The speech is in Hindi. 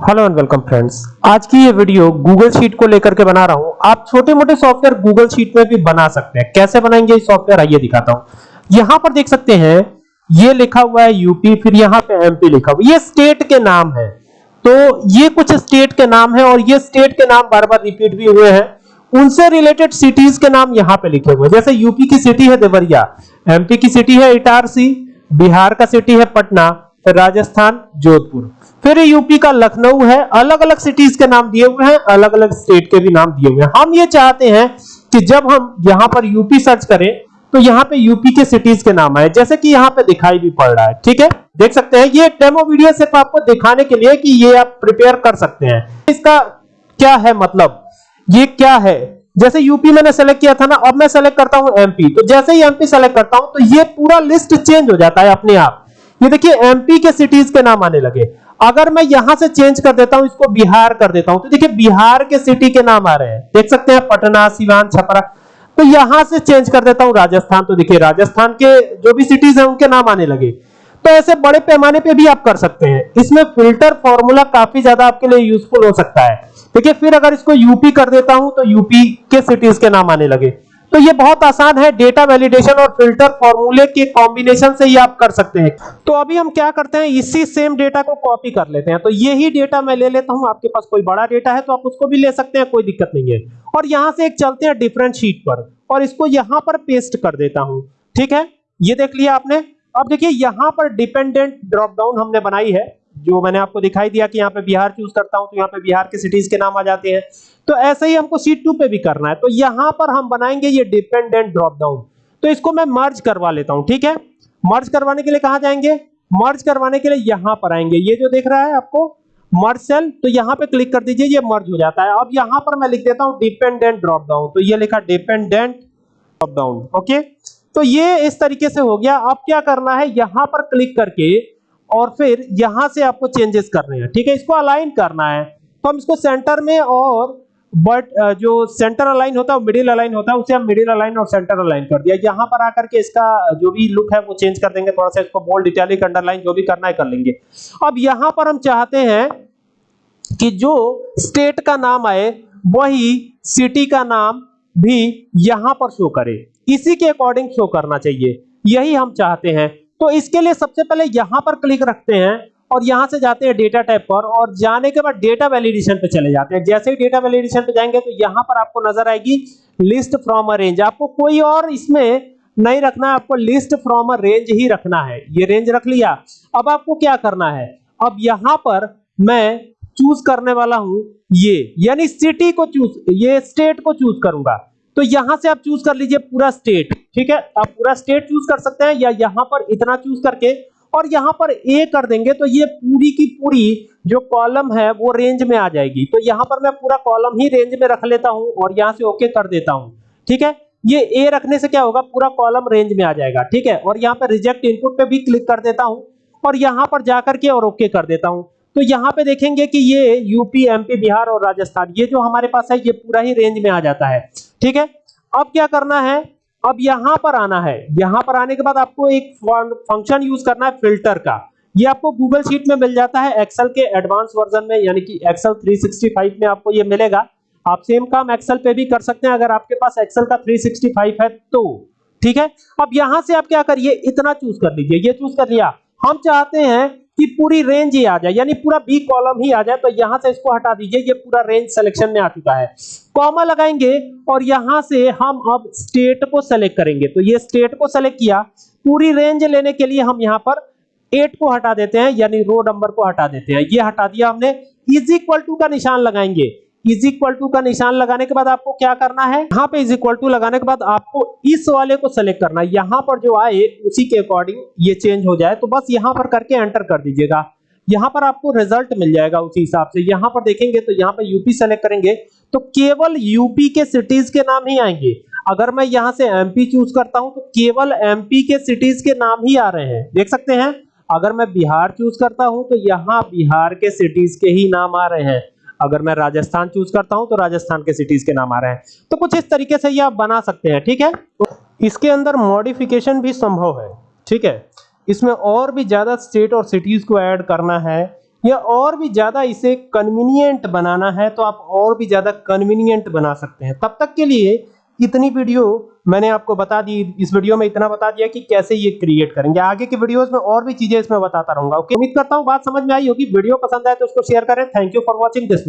हेलो एंड वेलकम फ्रेंड्स आज की ये वीडियो गूगल शीट को लेकर के बना रहा हूँ। आप छोटे मोटे सॉफ्टवेयर गूगल शीट में भी बना सकते हैं। कैसे बनाएँगे ये सॉफ्टवेयर आइए दिखाता हूँ। यहाँ पर देख सकते हैं, ये लिखा हुआ है यूपी फिर यहाँ पे एमपी लिखा हुआ ये स्टेट के नाम है। तो ये कुछ स्टेट के नाम है और ये स्टेट के नाम बार बार रिपीट भी हुए हैं। उनसे रिलेटेड सिटीज़ के नाम यहाँ पे लिखे हुए हैं। जैसे यूपी की सिटी है देवरिया एमपी की सिटी है इटारसी, बिहार का सिटी है पटना। फिर राजस्थान, जोधपुर। फिर यूपी का लखनऊ है। अलग अलग सिटीज़ के नाम दिए हुए हैं अलग अलग स्टेट के भी नाम दिए हुए हैं। हम ये चाहते हैं कि जब हम यहाँ पर यूपी सर्च करें तो यहाँ पे यूपी के सिटीज़ के नाम आए। जैसे कि यहाँ पे दिखाई भी पड़ रहा है, ठीक है? देख सकते हैं, ये डेमो वीडियो सिर्फ़ आपको दिखाने के लिए कि ये आप प्रिपेयर कर सकते हैं। इसका क्या है मतलब? ये क्या है? जैसे यूपी मैंने सेलेक्ट किया था ना, अब मैं सेलेक्ट करता हूँ एमपी तो जैसे ही एमपी सेलेक्ट करता हूँ तो ये पूरा लिस्ट चेंज हो जाता है अपने आप। ये देखिए एमपी के सिटीज़ के नाम आने लगे। अगर मैं यहाँ से चेंज कर देता हूँ, इसको बिहार कर देता हूँ तो देखिए, बिहार के सिटी के नाम आ रहे हैं। देख सकते हैं, पटना, सिवान, छपरा। तो यहाँ से चेंज कर देता हूँ, राजस्थान। तो देखिए, राजस्थान के जो भी सिटीज़ हैं, उनके नाम आने लगे। तो ऐसे बड़े पैमाने पे भी आप कर सकते हैं। इसमें फ़िल्टर फॉर्मूला काफ़ी ज़्यादा आपके लिए यूजफुल हो सकता है। देखिए, फिर अगर इसको यूपी कर देता हूँ तो यूपी के सिटीज़ के नाम आने लगे। तो ये बहुत आसान है डेटा वैलिडेशन और फ़िल्टर फॉर्मूले के कॉम्बिनेशन से ही आप कर सकते हैं। तो अभी हम क्या करते हैं, इसी सेम डेटा को कॉपी कर लेते हैं। तो यही डेटा मैं ले लेता हूँ, आपके पास कोई बड़ा डेटा है तो आप उसको भी ले सकते हैं, कोई दिक्कत नहीं है। और यहाँ से एक चलते हैं डिफरेंट शीट पर और इसको यहाँ पर पेस्ट कर देता हूँ। ठीक है? ये देख लिया आपने? अब देखिए, यहाँ पर डिपेंडेंट ड्रॉप डाउन हमने बनाई है। जो मैंने आपको दिखाई दिया कि यहाँ पे बिहार चूज़ करता हूँ तो यहाँ पे बिहार के सिटीज़ के नाम आ जाते हैं। तो ऐसे ही हमको सीट टू पे भी करना है। तो यहाँ पर हम बनाएँगे ये डिपेंडेंट ड्रॉप डाउन तो इसको मैं मर्ज करवा लेता हूँ, ठीक है? मर्ज करवाने के लिए कहाँ जाएँगे? मर्ज करवाने के लिए यहाँ पर आएँगे। ये जो देख रहा है आपको मर्ज सेल तो यहाँ पे क्लिक कर दीजिए, ये मर्ज हो जाता है। अब यहाँ पर मैं लिख देता हूँ डिपेंडेंट ड्रॉप डाउन तो ये लिखा डिपेंडेंट ड्रॉप डाउन ओके तो ये इस तरीके से हो गया। अब क्या करना है, यहाँ पर क्लिक करके और फिर यहाँ से आपको चेंजेस करने हैं। ठीक है, इसको अलाइन करना है। तो हम इसको सेंटर में और बट जो सेंटर अलाइन होता है मिडिल अलाइन होता है, उसे हम मिडिल अलाइन और सेंटर अलाइन कर दिया। यहाँ पर आकर के इसका जो भी लुक है, वो चेंज कर देंगे। थोड़ा सा इसको बोल्ड इटैलिक अंडरलाइन जो भी करना है, कर लेंगे। अब यहाँ पर हम चाहते हैं कि जो स्टेट का नाम आए, वही सिटी का नाम भी यहाँ पर शो करे। इसी के अकॉर्डिंग शो करना चाहिए। यही हम चाहते हैं। तो इसके लिए सबसे पहले यहाँ पर क्लिक रखते हैं और यहाँ से जाते हैं डेटा टाइप पर और जाने के बाद डेटा वैलिडेशन पे चले जाते हैं। जैसे ही डेटा वैलिडेशन पे जाएँगे तो यहाँ पर आपको नज़र आएगी लिस्ट फ्रॉम अ रेंज आपको कोई और इसमें नहीं रखना है, आपको लिस्ट फ्रॉम अ रेंज ही रखना है। ये रेंज रख लिया। अब आपको क्या करना है? अब यहाँ पर मैं चूज़ करने वाला हूँ ये। यानी सिटी को चूज़ ये स्टेट को चूज़ करूँगा। तो यहाँ से आप चूज़ कर लीजिए पूरा स्टेट ठीक है? आप पूरा स्टेट चूज़ कर सकते हैं, या यहाँ पर इतना चूज़ करके, और यहाँ पर ए कर देंगे तो ये पूरी की पूरी जो कॉलम है, वो रेंज में आ जाएगी। तो यहाँ पर मैं पूरा कॉलम ही रेंज में रख लेता हूँ, और यहाँ से ओके कर देता हूँ, ठीक है? ये ए रखने से क्या होगा, पूरा कॉलम रेंज में आ जाएगा, ठीक है? और यहाँ पर रिजेक्ट इनपुट पे भी क्लिक कर देता हूँ, और यहाँ पर जाकर के और ओके कर देता हूँ। तो यहाँ पे देखेंगे कि ये यूपी एमपी बिहार और राजस्थान, ये जो हमारे पास है, ये पूरा ही रेंज में आ जाता है। ठीक है? अब क्या करना है? अब यहाँ पर आना है। यहाँ पर आने के बाद आपको एक फ़ंक्शन यूज़ करना है फ़िल्टर का। ये आपको गूगल शीट में मिल जाता है एक्सेल के एडवांस वर्जन में, यानी कि एक्सेल 365 में आपको ये मिलेगा। आप सेम काम एक्सेल पे भी कर सकते हैं, अगर आपके पास एक्सेल का 365 है तो। ठीक है? अब यहाँ से आप क्या करिए? इतना चूज़ कर लीजिए। ये चूज़ कर लिया। हम चाहते हैं कि पूरी रेंज ही आ जाए, यानी पूरा बी कॉलम ही आ जाए तो यहाँ से इसको हटा दीजिए, ये पूरा रेंज सिलेक्शन में आ चुका है। कॉमा लगाएँगे और यहाँ से हम अब स्टेट को सेलेक्ट करेंगे। तो ये स्टेट को सेलेक्ट किया, पूरी रेंज लेने के लिए हम यहाँ पर एट को हटा देते हैं, यानी रो नंबर को हटा देते हैं। ये हटा दिया हमने इज़ इक्वल टू का निशान लगाएँगे। इज़ इक्वल टू का निशान लगाने के बाद आपको क्या करना है? यहाँ पे इज़ इक्वल टू लगाने के बाद आपको इस वाले को सेलेक्ट करना है। यहाँ पर जो आए, उसी के अकॉर्डिंग ये चेंज हो जाए तो बस यहाँ पर करके एंटर कर दीजिएगा। यहाँ पर आपको रिज़ल्ट मिल जाएगा उसी हिसाब से। यहाँ पर देखेंगे तो यहाँ पर यूपी सेलेक्ट करेंगे तो केवल यूपी के सिटीज़ के नाम ही आएँगे। अगर मैं यहाँ से एमपी चूज़ करता हूँ तो केवल एमपी के सिटीज़ के नाम ही आ रहे हैं। देख सकते हैं? अगर मैं बिहार चूज़ करता हूँ तो यहाँ बिहार के सिटीज़ के ही नाम आ रहे हैं। अगर मैं राजस्थान चूज़ करता हूँ तो राजस्थान के सिटीज़ के नाम आ रहे हैं। तो कुछ इस तरीके से ये आप बना सकते हैं, ठीक है? इसके अंदर मॉडिफिकेशन भी संभव है, ठीक है? इसमें और भी ज़्यादा स्टेट और सिटीज़ को ऐड करना है, या और भी ज़्यादा इसे कन्वीनियंट बनाना है तो आप और भी ज़्यादा कन्वीनियंट बना सकते हैं। तब तक के लिए इतनी वीडियो मैंने आपको बता दी, इस वीडियो में इतना बता दिया कि कैसे ये क्रिएट करेंगे। आगे के वीडियोस में और भी चीज़ें इसमें बताता रहूँगा ओके उम्मीद करता हूँ बात समझ में आई होगी। वीडियो पसंद आए तो उसको शेयर करें। Thank you for watching this